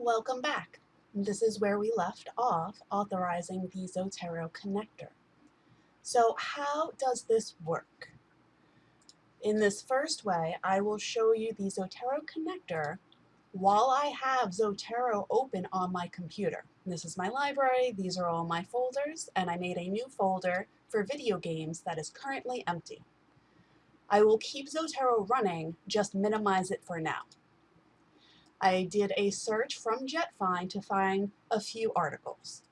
Welcome back. This is where we left off authorizing the Zotero connector. So how does this work? In this first way, I will show you the Zotero connector while I have Zotero open on my computer. This is my library, these are all my folders, and I made a new folder for video games that is currently empty. I will keep Zotero running, just minimize it for now. I did a search from JetFind to find a few articles.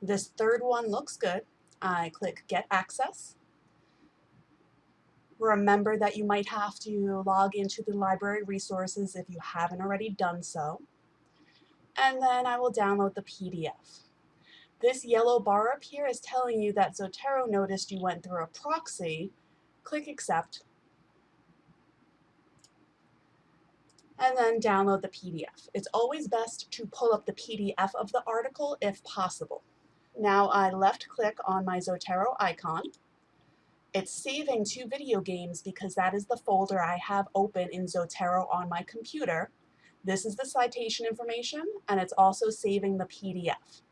This third one looks good. I click Get Access. Remember that you might have to log into the library resources if you haven't already done so. And then I will download the PDF. This yellow bar up here is telling you that Zotero noticed you went through a proxy. Click Accept and then download the PDF. It's always best to pull up the PDF of the article if possible. Now I left click on my Zotero icon. It's saving to video games because that is the folder I have open in Zotero on my computer. This is the citation information and it's also saving the PDF.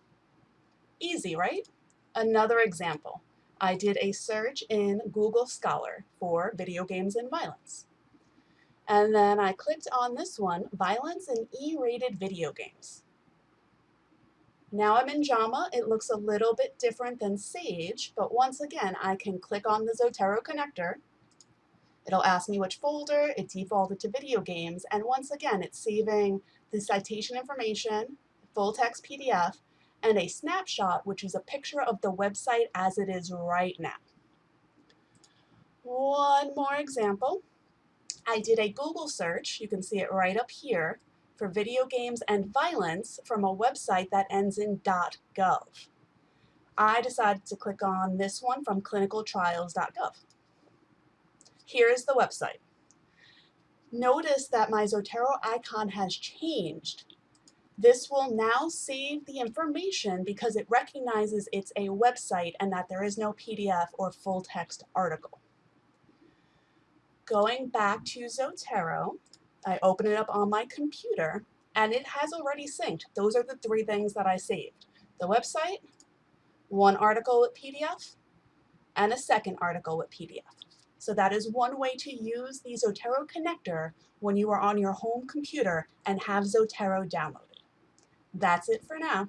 Easy, right? Another example. I did a search in Google Scholar for video games and violence. And then I clicked on this one, Violence in E-rated video games. Now I'm in JAMA. It looks a little bit different than Sage, but once again, I can click on the Zotero connector. It'll ask me which folder, it defaulted to video games, and once again, it's saving the citation information, full text PDF, and a snapshot, which is a picture of the website as it is right now. One more example. I did a Google search, you can see it right up here, for video games and violence from a website that ends in .gov. I decided to click on this one from clinicaltrials.gov. Here is the website. Notice that my Zotero icon has changed. This will now save the information because it recognizes it's a website and that there is no PDF or full text article going back to Zotero, I open it up on my computer, and it has already synced. Those are the three things that I saved. The website, one article with PDF, and a second article with PDF. So that is one way to use the Zotero connector when you are on your home computer and have Zotero downloaded. That's it for now.